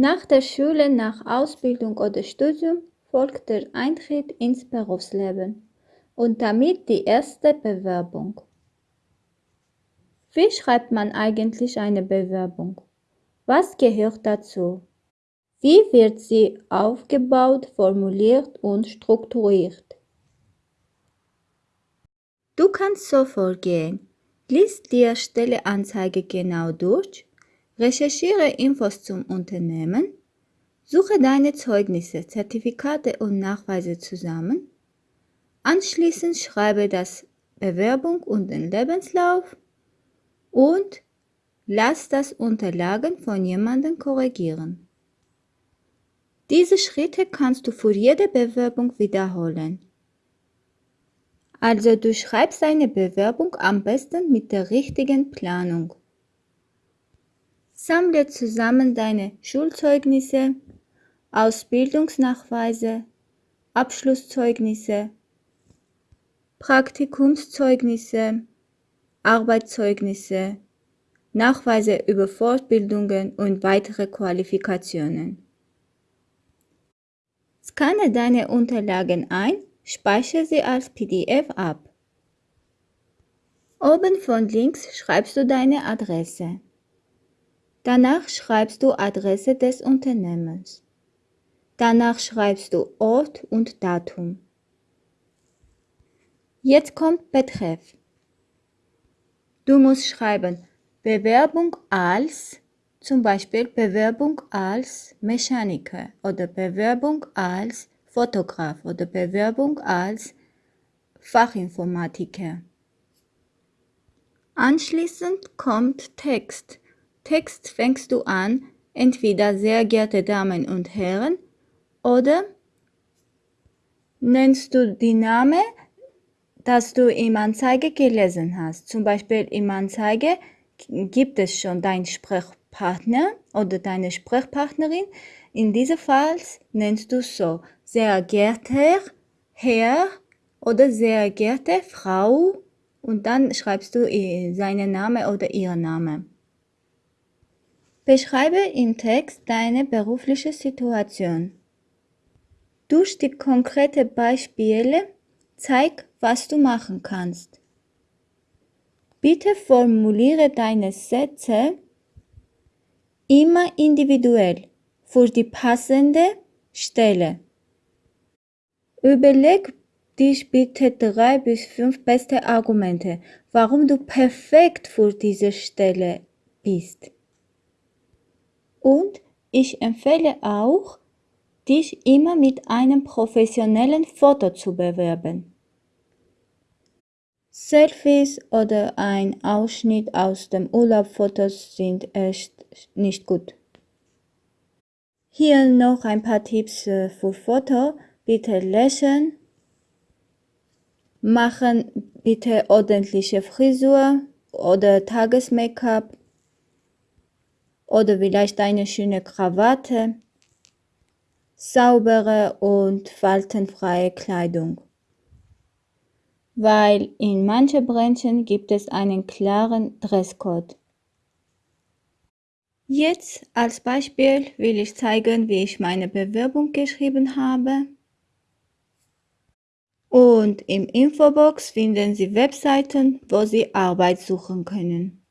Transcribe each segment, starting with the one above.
Nach der Schule, nach Ausbildung oder Studium folgt der Eintritt ins Berufsleben und damit die erste Bewerbung. Wie schreibt man eigentlich eine Bewerbung? Was gehört dazu? Wie wird sie aufgebaut, formuliert und strukturiert? Du kannst so vorgehen. Lies die Stelleanzeige genau durch, recherchiere Infos zum Unternehmen, suche deine Zeugnisse, Zertifikate und Nachweise zusammen, anschließend schreibe das Bewerbung und den Lebenslauf und lass das Unterlagen von jemandem korrigieren. Diese Schritte kannst du für jede Bewerbung wiederholen. Also du schreibst deine Bewerbung am besten mit der richtigen Planung. Sammle zusammen deine Schulzeugnisse, Ausbildungsnachweise, Abschlusszeugnisse, Praktikumszeugnisse, Arbeitszeugnisse, Nachweise über Fortbildungen und weitere Qualifikationen. Scanne deine Unterlagen ein, speichere sie als PDF ab. Oben von links schreibst du deine Adresse. Danach schreibst du Adresse des Unternehmens. Danach schreibst du Ort und Datum. Jetzt kommt Betreff. Du musst schreiben Bewerbung als zum Beispiel Bewerbung als Mechaniker oder Bewerbung als Fotograf oder Bewerbung als Fachinformatiker. Anschließend kommt Text. Text fängst du an, entweder sehr geehrte Damen und Herren oder nennst du die Name, das du im Anzeige gelesen hast. Zum Beispiel im Anzeige gibt es schon dein Sprechpartner oder deine Sprechpartnerin. In diesem Fall nennst du so sehr geehrter Herr oder sehr geehrte Frau und dann schreibst du seinen Namen oder ihren Namen. Beschreibe im Text deine berufliche Situation. Durch die konkreten Beispiele zeig, was du machen kannst. Bitte formuliere deine Sätze immer individuell für die passende Stelle. Überleg dich bitte drei bis fünf beste Argumente, warum du perfekt für diese Stelle bist. Und ich empfehle auch, dich immer mit einem professionellen Foto zu bewerben. Selfies oder ein Ausschnitt aus dem Urlaubfotos sind echt nicht gut. Hier noch ein paar Tipps äh, für Foto. Bitte lächeln. Machen bitte ordentliche Frisur oder Tages-Make-up oder vielleicht eine schöne Krawatte. Saubere und faltenfreie Kleidung weil in manchen Branchen gibt es einen klaren Dresscode. Jetzt als Beispiel will ich zeigen, wie ich meine Bewerbung geschrieben habe. Und im Infobox finden Sie Webseiten, wo Sie Arbeit suchen können.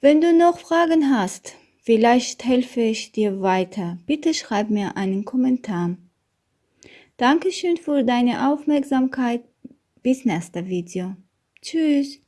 Wenn du noch Fragen hast, vielleicht helfe ich dir weiter, bitte schreib mir einen Kommentar. Dankeschön für deine Aufmerksamkeit. Bis nächstes Video. Tschüss.